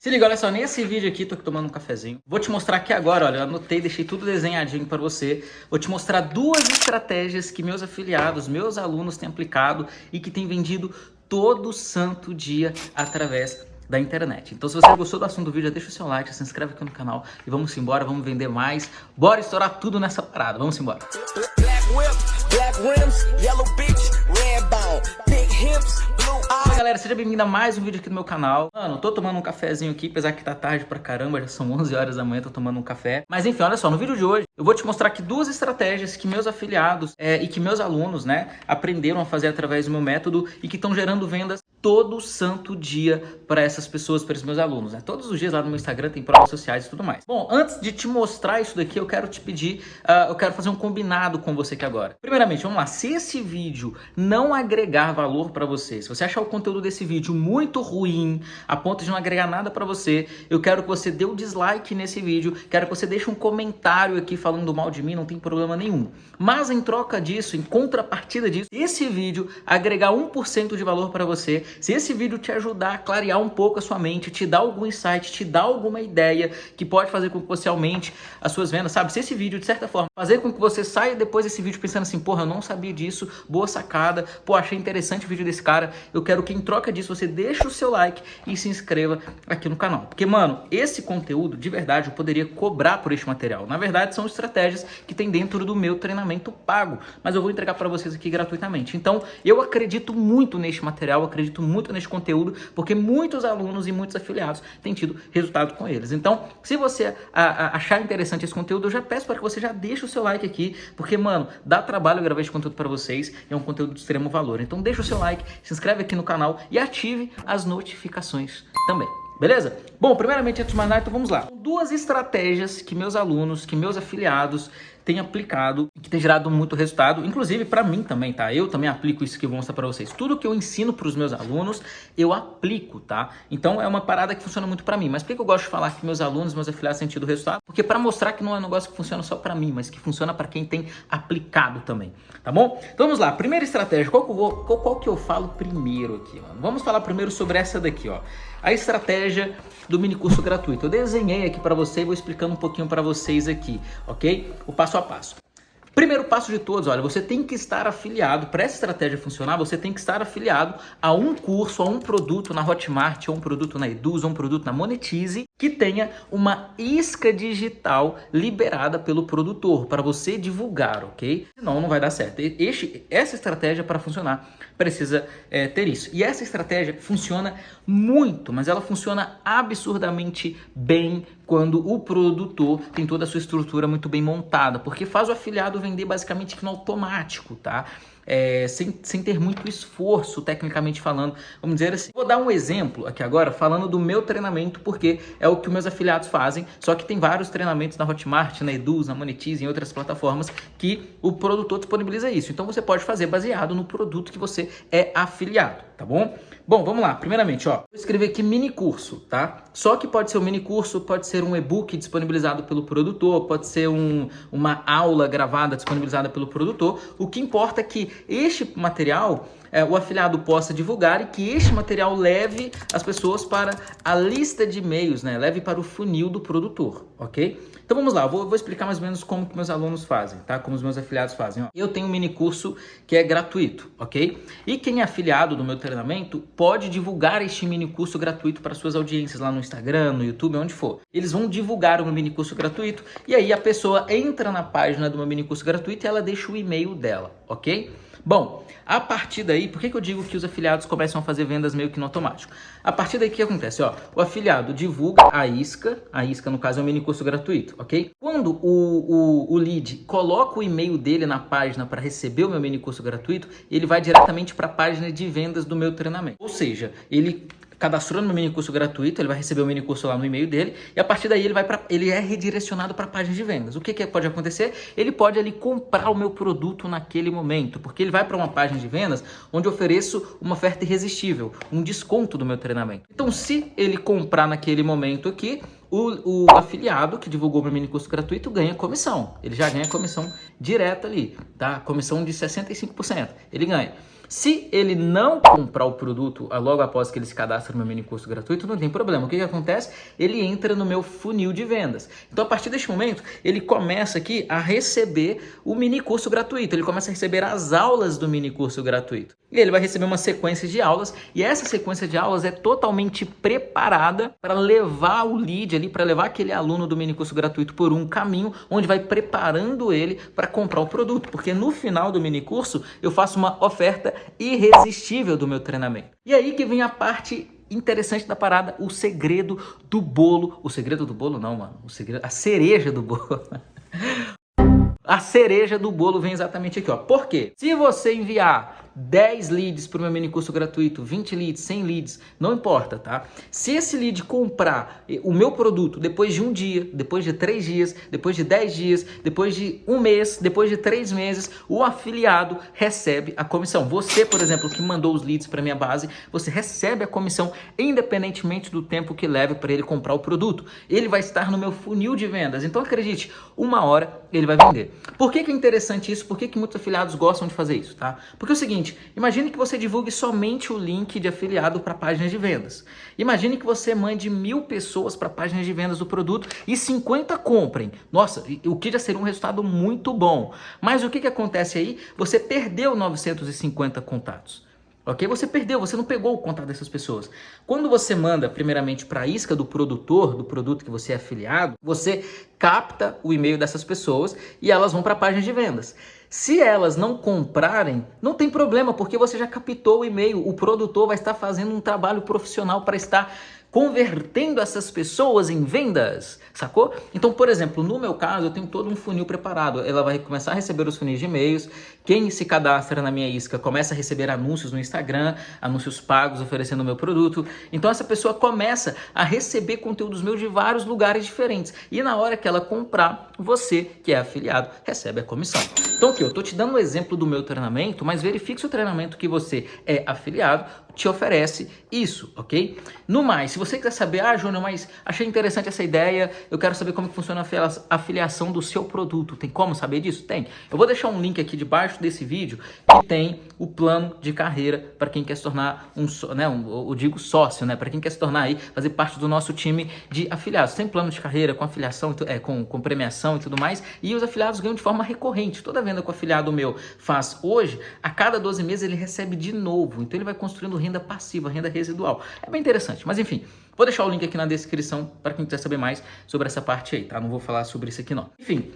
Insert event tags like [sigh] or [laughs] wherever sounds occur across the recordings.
Se liga, olha só, nesse vídeo aqui, tô aqui tomando um cafezinho. Vou te mostrar aqui agora, olha, eu anotei, deixei tudo desenhadinho para você. Vou te mostrar duas estratégias que meus afiliados, meus alunos têm aplicado e que têm vendido todo santo dia através da internet. Então se você gostou do assunto do vídeo, deixa o seu like, se inscreve aqui no canal e vamos embora, vamos vender mais. Bora estourar tudo nessa parada, vamos embora. Black whip, black rims, Fala galera, seja bem-vindo a mais um vídeo aqui no meu canal. Mano, tô tomando um cafezinho aqui, apesar que tá tarde pra caramba, já são 11 horas da manhã, tô tomando um café. Mas enfim, olha só, no vídeo de hoje eu vou te mostrar aqui duas estratégias que meus afiliados é, e que meus alunos, né, aprenderam a fazer através do meu método e que estão gerando vendas todo santo dia para essas pessoas, para os meus alunos. Né? Todos os dias lá no meu Instagram tem provas sociais e tudo mais. Bom, antes de te mostrar isso daqui, eu quero te pedir, uh, eu quero fazer um combinado com você aqui agora. Primeiramente, vamos lá, se esse vídeo não agregar valor para você, se você achar o conteúdo desse vídeo muito ruim, a ponto de não agregar nada para você, eu quero que você dê o um dislike nesse vídeo, quero que você deixe um comentário aqui falando mal de mim, não tem problema nenhum. Mas em troca disso, em contrapartida disso, esse vídeo agregar 1% de valor para você, se esse vídeo te ajudar a clarear um pouco a sua mente, te dar algum insight, te dar alguma ideia que pode fazer com que você aumente as suas vendas, sabe? Se esse vídeo, de certa forma, fazer com que você saia depois desse vídeo pensando assim, porra, eu não sabia disso, boa sacada, pô, achei interessante o vídeo desse cara, eu quero que em troca disso você deixe o seu like e se inscreva aqui no canal. Porque, mano, esse conteúdo, de verdade, eu poderia cobrar por este material. Na verdade, são estratégias que tem dentro do meu treinamento pago, mas eu vou entregar para vocês aqui gratuitamente. Então, eu acredito muito neste material, acredito acredito muito nesse conteúdo, porque muitos alunos e muitos afiliados têm tido resultado com eles. Então, se você achar interessante esse conteúdo, eu já peço para que você já deixe o seu like aqui, porque, mano, dá trabalho gravar esse conteúdo para vocês é um conteúdo de extremo valor. Então, deixa o seu like, se inscreve aqui no canal e ative as notificações também. Beleza? Bom, primeiramente, antes de mais nada, então vamos lá. Duas estratégias que meus alunos, que meus afiliados têm aplicado e que tem gerado muito resultado, inclusive para mim também, tá? Eu também aplico isso que eu vou mostrar para vocês. Tudo que eu ensino para os meus alunos, eu aplico, tá? Então é uma parada que funciona muito para mim. Mas por que eu gosto de falar que meus alunos, meus afiliados têm tido resultado? Porque para mostrar que não é um negócio que funciona só para mim, mas que funciona para quem tem aplicado também, tá bom? Então vamos lá, primeira estratégia, qual que eu, vou, qual, qual que eu falo primeiro aqui, mano? Vamos falar primeiro sobre essa daqui, ó. A estratégia do mini curso gratuito. Eu desenhei aqui para você e vou explicando um pouquinho para vocês aqui, ok? O passo a passo. Primeiro passo de todos, olha, você tem que estar afiliado, para essa estratégia funcionar, você tem que estar afiliado a um curso, a um produto na Hotmart, a um produto na Eduz, a um produto na Monetize, que tenha uma isca digital liberada pelo produtor, para você divulgar, ok? Senão não vai dar certo. Este, essa estratégia para funcionar precisa é, ter isso. E essa estratégia funciona muito, mas ela funciona absurdamente bem quando o produtor tem toda a sua estrutura muito bem montada, porque faz o afiliado vender basicamente no automático, tá? É, sem, sem ter muito esforço, tecnicamente falando, vamos dizer assim. Vou dar um exemplo aqui agora, falando do meu treinamento, porque é o que meus afiliados fazem, só que tem vários treinamentos na Hotmart, na Eduz, na Monetize, em outras plataformas, que o produtor disponibiliza isso. Então você pode fazer baseado no produto que você é afiliado, tá bom? Bom, vamos lá. Primeiramente, ó, vou escrever aqui mini curso, tá? Só que pode ser um mini curso, pode ser um e-book disponibilizado pelo produtor, pode ser um, uma aula gravada disponibilizada pelo produtor. O que importa é que este material é, o afiliado possa divulgar e que este material leve as pessoas para a lista de e-mails, né? Leve para o funil do produtor, ok? Então vamos lá, vou, vou, explicar mais ou menos como que meus alunos fazem, tá? Como os meus afiliados fazem. Ó. Eu tenho um mini curso que é gratuito, ok? E quem é afiliado do meu treinamento pode divulgar este mini curso gratuito para suas audiências lá no Instagram, no YouTube, onde for. Eles vão divulgar o meu mini curso gratuito e aí a pessoa entra na página do meu mini curso gratuito e ela deixa o e-mail dela, ok? Bom, a partir daí, por que, que eu digo que os afiliados começam a fazer vendas meio que no automático? A partir daí, o que acontece? Ó, o afiliado divulga a isca, a isca no caso é um mini curso gratuito, ok? Quando o, o, o lead coloca o e-mail dele na página para receber o meu mini curso gratuito, ele vai diretamente para a página de vendas do meu treinamento. Ou seja, ele cadastrou no mini curso gratuito, ele vai receber o mini curso lá no e-mail dele e a partir daí ele vai para ele é redirecionado para a página de vendas. O que, que pode acontecer? Ele pode ali comprar o meu produto naquele momento, porque ele vai para uma página de vendas onde eu ofereço uma oferta irresistível, um desconto do meu treinamento. Então, se ele comprar naquele momento aqui, o, o, afiliado que divulgou meu mini curso gratuito ganha comissão. Ele já ganha comissão direta ali, tá? Comissão de 65%. Ele ganha. Se ele não comprar o produto ah, logo após que ele se cadastra no meu mini curso gratuito, não tem problema. O que, que acontece? Ele entra no meu funil de vendas. Então, a partir deste momento, ele começa aqui a receber o mini curso gratuito. Ele começa a receber as aulas do mini curso gratuito. E ele vai receber uma sequência de aulas e essa sequência de aulas é totalmente preparada para levar o lead ali, para levar aquele aluno do mini curso gratuito por um caminho onde vai preparando ele para comprar o produto, porque no final do mini curso eu faço uma oferta irresistível do meu treinamento. E aí que vem a parte interessante da parada, o segredo do bolo. O segredo do bolo não, mano. O segredo, a cereja do bolo. [laughs] A cereja do bolo vem exatamente aqui, ó. Por quê? Se você enviar 10 leads para o meu mini curso gratuito, 20 leads, 100 leads, não importa, tá? Se esse lead comprar o meu produto depois de um dia, depois de três dias, depois de 10 dias, depois de um mês, depois de três meses, o afiliado recebe a comissão. Você, por exemplo, que mandou os leads para minha base, você recebe a comissão independentemente do tempo que leve para ele comprar o produto. Ele vai estar no meu funil de vendas. Então acredite, uma hora ele vai vender. Por que, que é interessante isso? Por que, que muitos afiliados gostam de fazer isso, tá? Porque é o seguinte, seguinte, imagine que você divulgue somente o link de afiliado para páginas de vendas. Imagine que você mande mil pessoas para páginas de vendas do produto e 50 comprem. Nossa, o que já seria um resultado muito bom. Mas o que, que acontece aí? Você perdeu 950 contatos. Ok? Você perdeu, você não pegou o contato dessas pessoas. Quando você manda, primeiramente, para a isca do produtor, do produto que você é afiliado, você capta o e-mail dessas pessoas e elas vão para a página de vendas. Se elas não comprarem, não tem problema, porque você já captou o e-mail. O produtor vai estar fazendo um trabalho profissional para estar convertendo essas pessoas em vendas, sacou? Então, por exemplo, no meu caso, eu tenho todo um funil preparado. Ela vai começar a receber os funis de e-mails. Quem se cadastra na minha isca começa a receber anúncios no Instagram, anúncios pagos oferecendo o meu produto. Então, essa pessoa começa a receber conteúdos meus de vários lugares diferentes. E na hora que ela comprar, você, que é afiliado, recebe a comissão. Então, aqui, eu estou te dando um exemplo do meu treinamento, mas verifique se o treinamento que você é afiliado te oferece isso, ok? No mais, se você quiser saber, ah, Júnior, mas achei interessante essa ideia, eu quero saber como que funciona a afiliação do seu produto. Tem como saber disso? Tem. Eu vou deixar um link aqui debaixo desse vídeo que tem o plano de carreira para quem quer se tornar um, né, um, eu digo sócio, né, para quem quer se tornar aí, fazer parte do nosso time de afiliados. Tem plano de carreira com afiliação, é, com, com premiação e tudo mais, e os afiliados ganham de forma recorrente. Toda venda que o afiliado meu faz hoje, a cada 12 meses ele recebe de novo. Então ele vai construindo renda passiva, renda residual. É bem interessante, mas enfim, vou deixar o link aqui na descrição para quem quiser saber mais sobre essa parte aí, tá? Não vou falar sobre isso aqui não. Enfim,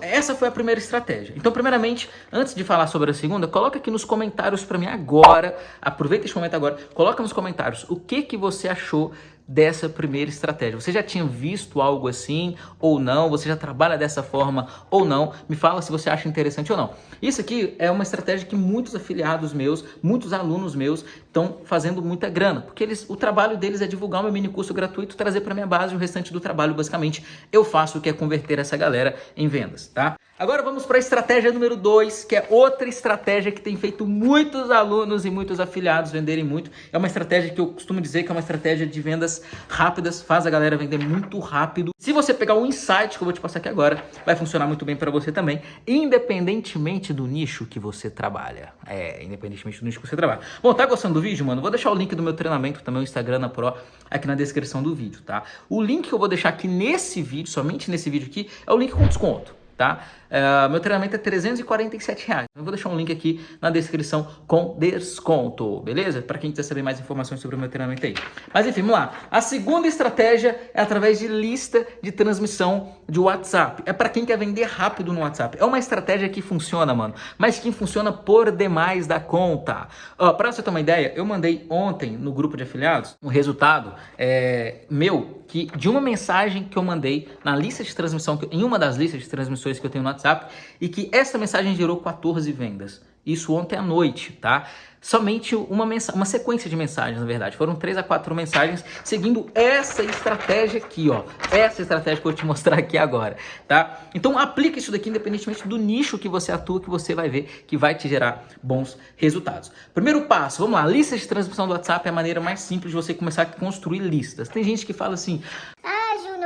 essa foi a primeira estratégia. Então, primeiramente, antes de falar sobre a segunda, coloca aqui nos comentários para mim agora, aproveita esse momento agora, coloca nos comentários o que, que você achou dessa primeira estratégia. Você já tinha visto algo assim ou não? Você já trabalha dessa forma ou não? Me fala se você acha interessante ou não. Isso aqui é uma estratégia que muitos afiliados meus, muitos alunos meus estão fazendo muita grana, porque eles, o trabalho deles é divulgar o meu mini curso gratuito, trazer para minha base o restante do trabalho, basicamente, eu faço o que é converter essa galera em vendas, tá? Agora vamos para a estratégia número 2, que é outra estratégia que tem feito muitos alunos e muitos afiliados venderem muito. É uma estratégia que eu costumo dizer que é uma estratégia de vendas rápidas, faz a galera vender muito rápido. Se você pegar um insight que eu vou te passar aqui agora, vai funcionar muito bem para você também, independentemente do nicho que você trabalha. É, independentemente do nicho que você trabalha. Bom, tá gostando do vídeo, mano? Vou deixar o link do meu treinamento, também o Instagram na Pro, aqui na descrição do vídeo, tá? O link que eu vou deixar aqui nesse vídeo, somente nesse vídeo aqui, é o link com desconto tá? Uh, meu treinamento é 347 reais. Eu vou deixar um link aqui na descrição com desconto, beleza? Para quem quiser saber mais informações sobre o meu treinamento aí. Mas enfim, vamos lá. A segunda estratégia é através de lista de transmissão de WhatsApp. É para quem quer vender rápido no WhatsApp. É uma estratégia que funciona, mano, mas que funciona por demais da conta. Para você ter uma ideia, eu mandei ontem no grupo de afiliados um resultado é, meu que de uma mensagem que eu mandei na lista de transmissão, em uma das listas de transmissões que eu tenho no WhatsApp, e que essa mensagem gerou 14 vendas. Isso ontem à noite, tá? somente uma, uma sequência de mensagens, na verdade. Foram três a quatro mensagens seguindo essa estratégia aqui, ó. Essa estratégia que eu vou te mostrar aqui agora, tá? Então aplica isso daqui independentemente do nicho que você atua, que você vai ver que vai te gerar bons resultados. Primeiro passo, vamos lá. Lista de transmissão do WhatsApp é a maneira mais simples de você começar a construir listas. Tem gente que fala assim... Ah,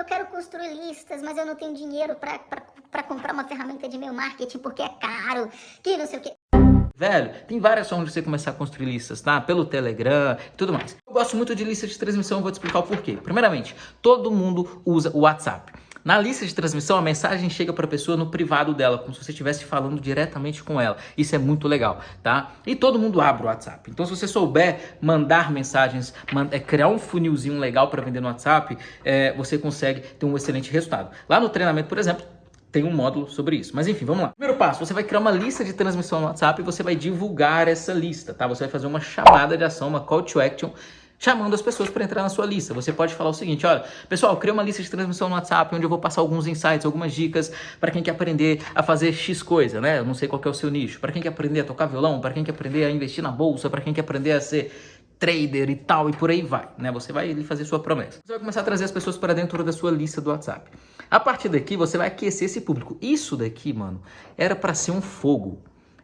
eu quero construir listas, mas eu não tenho dinheiro para comprar uma ferramenta de e-mail marketing porque é caro, que não sei o quê. Velho, tem várias formas de você começar a construir listas, tá? Pelo Telegram e tudo mais. Eu gosto muito de lista de transmissão, vou te explicar o porquê. Primeiramente, todo mundo usa o WhatsApp. Na lista de transmissão, a mensagem chega para a pessoa no privado dela, como se você estivesse falando diretamente com ela. Isso é muito legal, tá? E todo mundo abre o WhatsApp. Então, se você souber mandar mensagens, é, criar um funilzinho legal para vender no WhatsApp, é, você consegue ter um excelente resultado. Lá no treinamento, por exemplo, tem um módulo sobre isso. Mas enfim, vamos lá. Primeiro passo, você vai criar uma lista de transmissão no WhatsApp e você vai divulgar essa lista, tá? Você vai fazer uma chamada de ação, uma call to action chamando as pessoas para entrar na sua lista. Você pode falar o seguinte, olha, pessoal, cria uma lista de transmissão no WhatsApp onde eu vou passar alguns insights, algumas dicas para quem quer aprender a fazer X coisa, né? Eu não sei qual é o seu nicho. Para quem quer aprender a tocar violão, para quem quer aprender a investir na bolsa, para quem quer aprender a ser trader e tal, e por aí vai, né? Você vai fazer sua promessa. Você vai começar a trazer as pessoas para dentro da sua lista do WhatsApp. A partir daqui, você vai aquecer esse público. Isso daqui, mano, era para ser um fogo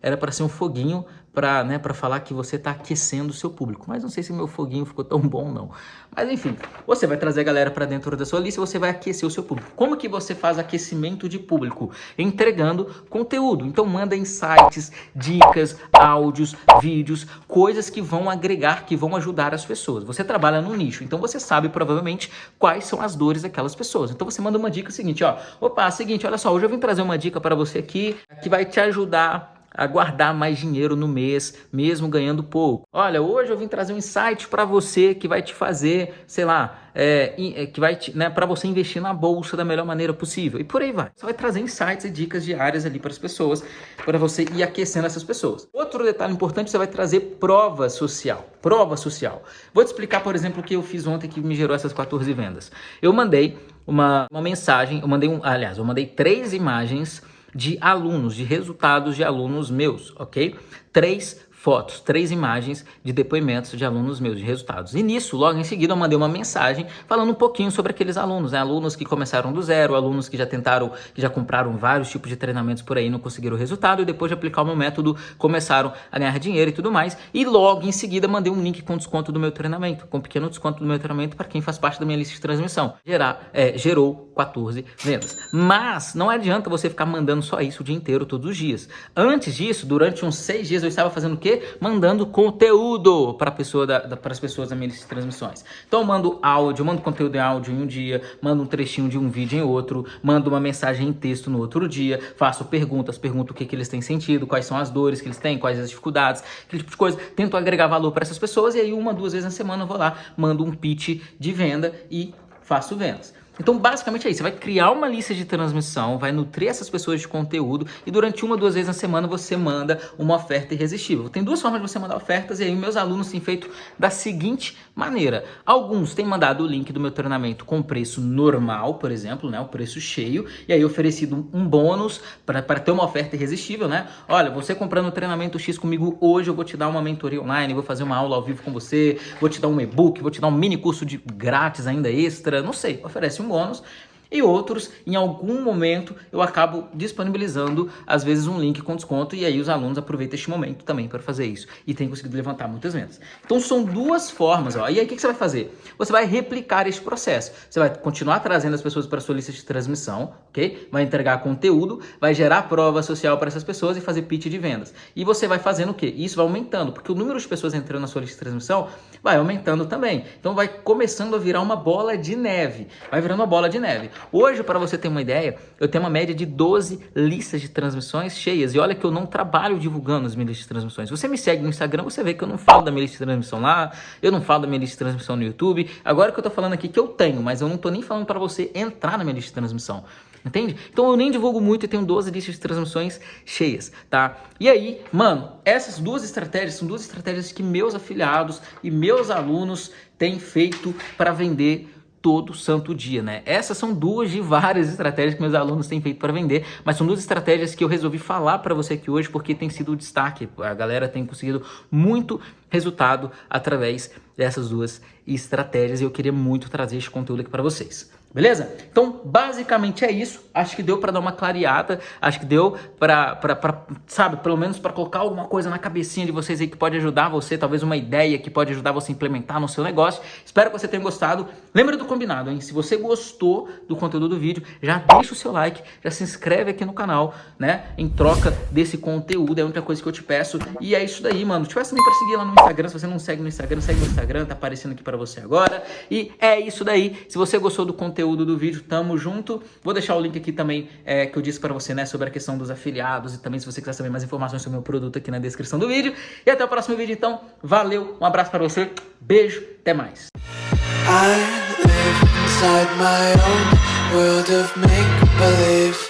era para ser um foguinho para né, falar que você está aquecendo o seu público. Mas não sei se meu foguinho ficou tão bom não. Mas enfim, você vai trazer a galera para dentro da sua lista e você vai aquecer o seu público. Como que você faz aquecimento de público? Entregando conteúdo. Então manda insights, dicas, áudios, vídeos, coisas que vão agregar, que vão ajudar as pessoas. Você trabalha no nicho, então você sabe provavelmente quais são as dores daquelas pessoas. Então você manda uma dica seguinte, ó, opa, seguinte, olha só, hoje eu vim trazer uma dica para você aqui que vai te ajudar a guardar mais dinheiro no mês, mesmo ganhando pouco. Olha, hoje eu vim trazer um insight para você que vai te fazer, sei lá, é, é que vai né, para você investir na bolsa da melhor maneira possível. E por aí vai. Você vai trazer insights e dicas diárias ali para as pessoas, para você ir aquecendo essas pessoas. Outro detalhe importante, você vai trazer prova social. Prova social. Vou te explicar, por exemplo, o que eu fiz ontem que me gerou essas 14 vendas. Eu mandei uma, uma mensagem, eu mandei um, aliás, eu mandei três imagens de alunos, de resultados de alunos meus, ok? Três fotos, três imagens de depoimentos de alunos meus, de resultados. E nisso, logo em seguida, eu mandei uma mensagem falando um pouquinho sobre aqueles alunos, né? Alunos que começaram do zero, alunos que já tentaram, que já compraram vários tipos de treinamentos por aí, não conseguiram resultado, e depois de aplicar o meu método, começaram a ganhar dinheiro e tudo mais. E logo em seguida, mandei um link com desconto do meu treinamento, com pequeno desconto do meu treinamento para quem faz parte da minha lista de transmissão. Gerar, é, gerou 14 vendas. Mas não adianta você ficar mandando só isso o dia inteiro, todos os dias. Antes disso, durante uns seis dias, eu estava fazendo o quê? Mandando conteúdo para pessoa da, da, as pessoas da minha lista de transmissões. Então eu mando áudio, mando conteúdo em áudio em um dia, mando um trechinho de um vídeo em outro, mando uma mensagem em texto no outro dia, faço perguntas, pergunto o que, que eles têm sentido, quais são as dores que eles têm, quais as dificuldades, aquele tipo de coisa. Tento agregar valor para essas pessoas e aí uma, duas vezes na semana eu vou lá, mando um pitch de venda e faço vendas. Então, basicamente é isso. Você vai criar uma lista de transmissão, vai nutrir essas pessoas de conteúdo e durante uma, duas vezes na semana você manda uma oferta irresistível. Tem duas formas de você mandar ofertas e aí meus alunos têm feito da seguinte maneira. Alguns têm mandado o link do meu treinamento com preço normal, por exemplo, né, o preço cheio, e aí oferecido um bônus para ter uma oferta irresistível, né? Olha, você comprando o treinamento X comigo hoje, eu vou te dar uma mentoria online, vou fazer uma aula ao vivo com você, vou te dar um e-book, vou te dar um mini curso de grátis ainda extra, não sei, oferece um bônus e outros, em algum momento, eu acabo disponibilizando, às vezes, um link com desconto e aí os alunos aproveitam este momento também para fazer isso e tem conseguido levantar muitas vendas. Então, são duas formas. Ó. E aí, o que você vai fazer? Você vai replicar este processo. Você vai continuar trazendo as pessoas para a sua lista de transmissão, ok? Vai entregar conteúdo, vai gerar prova social para essas pessoas e fazer pitch de vendas. E você vai fazendo o quê? Isso vai aumentando, porque o número de pessoas entrando na sua lista de transmissão vai aumentando também. Então, vai começando a virar uma bola de neve. Vai virando uma bola de neve. Hoje, para você ter uma ideia, eu tenho uma média de 12 listas de transmissões cheias. E olha que eu não trabalho divulgando as minhas listas de transmissões. Você me segue no Instagram, você vê que eu não falo da minha lista de transmissão lá, eu não falo da minha lista de transmissão no YouTube. Agora que eu tô falando aqui que eu tenho, mas eu não tô nem falando para você entrar na minha lista de transmissão. Entende? Então eu nem divulgo muito e tenho 12 listas de transmissões cheias, tá? E aí, mano, essas duas estratégias são duas estratégias que meus afiliados e meus alunos têm feito para vender todo santo dia, né? Essas são duas de várias estratégias que meus alunos têm feito para vender, mas são duas estratégias que eu resolvi falar para você aqui hoje porque tem sido o destaque. A galera tem conseguido muito resultado através dessas duas estratégias e eu queria muito trazer esse conteúdo aqui para vocês. Beleza? Então, basicamente é isso. Acho que deu para dar uma clareada. Acho que deu para, sabe, pelo menos para colocar alguma coisa na cabecinha de vocês aí que pode ajudar você, talvez uma ideia que pode ajudar você a implementar no seu negócio. Espero que você tenha gostado. Lembra do combinado, hein? Se você gostou do conteúdo do vídeo, já deixa o seu like, já se inscreve aqui no canal, né? Em troca desse conteúdo, é a única coisa que eu te peço. E é isso daí, mano. Te peço para seguir lá no Instagram. Se você não segue no Instagram, segue no Instagram, tá aparecendo aqui para você agora. E é isso daí. Se você gostou do conteúdo, conteúdo do vídeo, tamo junto. Vou deixar o link aqui também é, que eu disse para você, né, sobre a questão dos afiliados e também se você quiser saber mais informações sobre o meu produto aqui na descrição do vídeo. E até o próximo vídeo, então. Valeu, um abraço para você, beijo, até mais. I live